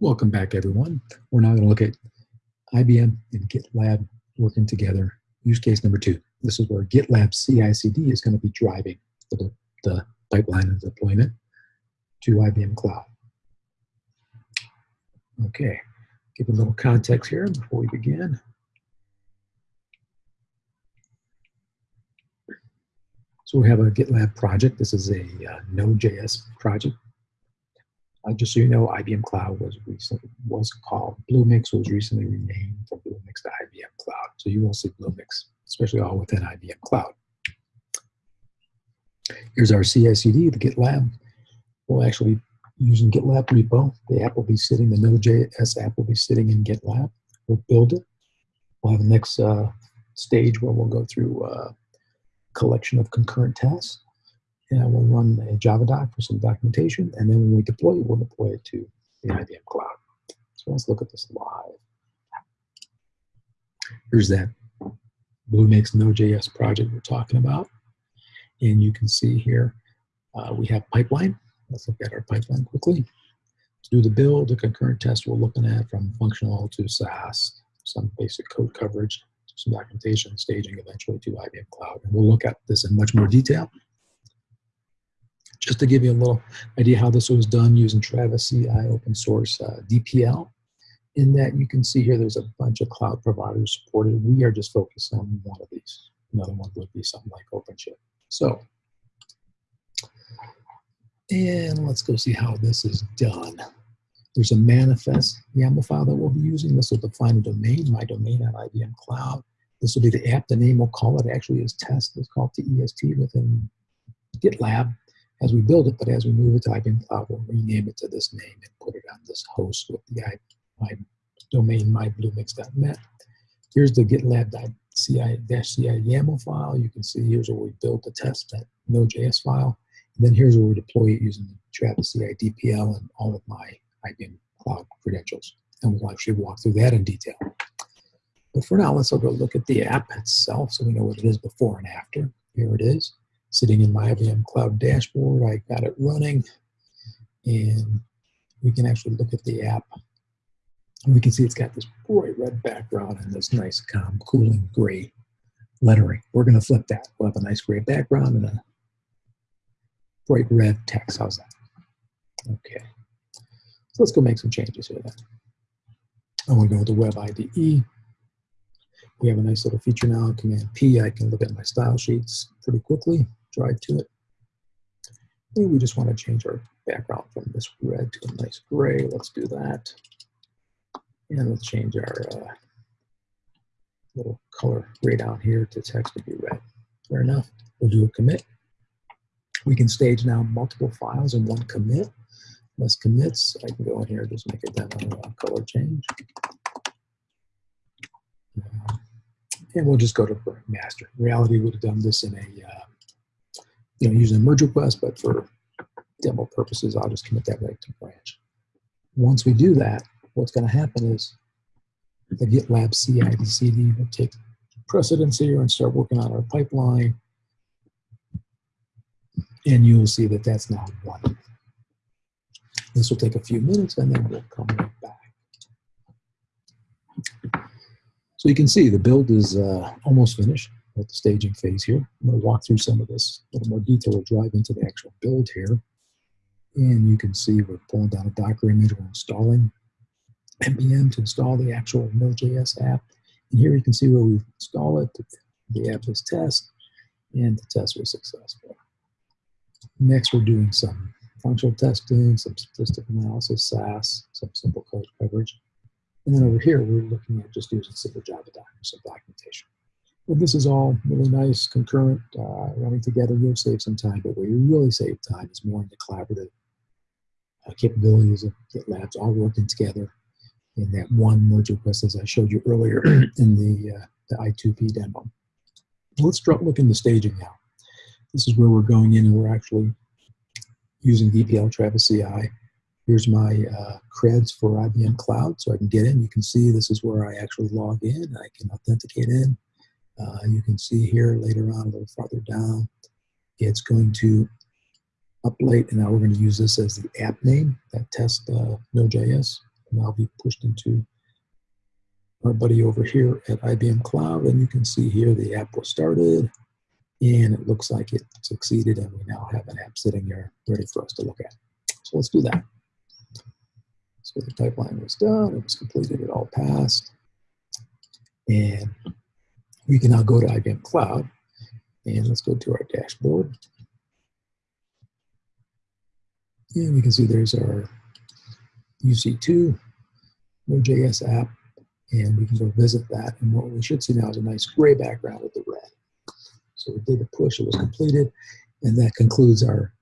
Welcome back, everyone. We're now going to look at IBM and GitLab working together. Use case number two. This is where GitLab CI/CD is going to be driving the, the pipeline of deployment to IBM Cloud. Okay, give a little context here before we begin. So we have a GitLab project. This is a uh, Node.js project uh, just so you know, IBM Cloud was recently was called Bluemix was recently renamed from Bluemix to IBM Cloud. So you will see Bluemix, especially all within IBM Cloud. Here's our CI/CD, the GitLab. We'll actually using GitLab repo. The app will be sitting, the Node.js app will be sitting in GitLab. We'll build it. We'll have the next uh, stage where we'll go through a uh, collection of concurrent tests and we'll run a Java doc for some documentation, and then when we deploy we'll deploy it to the IBM Cloud. So let's look at this live. Here's that Bluemix Node.js project we're talking about. And you can see here, uh, we have pipeline. Let's look at our pipeline quickly. To do the build, the concurrent test we're looking at from functional to SAST, some basic code coverage, some documentation, staging eventually to IBM Cloud. And we'll look at this in much more detail just to give you a little idea how this was done using Travis CI open source uh, DPL, in that you can see here there's a bunch of cloud providers supported. We are just focused on one of these. Another one would be something like OpenShift. So, and let's go see how this is done. There's a manifest YAML file that we'll be using. This will define a domain, my domain at IBM Cloud. This will be the app. The name we'll call it actually is test. It's called TEST within GitLab as we build it, but as we move it to IBM Cloud, we'll rename it to this name and put it on this host with the my domain mybluemix.net. Here's the GitLab.ci-ci YAML file. You can see here's where we build the test, that Node.js file. And then here's where we deploy it using the Travis CI DPL and all of my IBM Cloud credentials. And we'll actually walk through that in detail. But for now, let's go look at the app itself so we know what it is before and after. Here it is sitting in my IBM Cloud dashboard. I got it running and we can actually look at the app. And we can see it's got this bright red background and this nice calm, cooling gray lettering. We're going to flip that. We'll have a nice gray background and a bright red text. How's that? Okay. So let's go make some changes here then. Going to go to Web IDE. We have a nice little feature now, Command P. I can look at my style sheets pretty quickly drive to it. Maybe we just want to change our background from this red to a nice gray. Let's do that. And let's change our uh, little color gray down here to text to be red. Fair enough. We'll do a commit. We can stage now multiple files in one commit. Less commits. I can go in here and just make a demo uh, color change. Uh, and we'll just go to master. Reality, would have done this in a uh, you know, using a merge request, but for demo purposes, I'll just commit that right to branch. Once we do that, what's going to happen is the GitLab CI CD will take precedence here and start working on our pipeline. And you'll see that that's now running. This will take a few minutes and then we'll come right back. So you can see the build is uh, almost finished at the staging phase here. I'm going to walk through some of this a little more detail. We'll drive into the actual build here. And you can see we're pulling down a Docker image. We're installing npm to install the actual Node.js app. And here you can see where we install it. The app is test, and the test was successful. Next, we're doing some functional testing, some statistical analysis, SAST, some simple code coverage. And then over here, we're looking at just using simple Java doc, some documentation. This is all really nice, concurrent, uh, running together. You'll save some time, but where you really save time is more in the collaborative uh, capabilities of GitLabs all working together in that one merge request as I showed you earlier in the, uh, the I2P demo. Let's start looking the staging now. This is where we're going in and we're actually using DPL Travis CI. Here's my uh, creds for IBM Cloud, so I can get in. You can see this is where I actually log in. I can authenticate in. Uh, you can see here later on, a little farther down, it's going to update, and now we're going to use this as the app name, that test uh, Node.js now be pushed into our buddy over here at IBM Cloud. And you can see here the app was started and it looks like it succeeded and we now have an app sitting there ready for us to look at. So let's do that. So the pipeline was done, it was completed, it all passed. And we can now go to IBM Cloud and let's go to our dashboard. And we can see there's our UC2 Node.js app, and we can go visit that. And what we should see now is a nice gray background with the red. So we did the push, it was completed, and that concludes our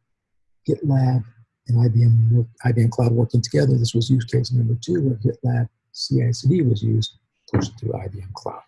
GitLab and IBM, IBM Cloud working together. This was use case number two where GitLab CI/CD was used, pushed through IBM Cloud.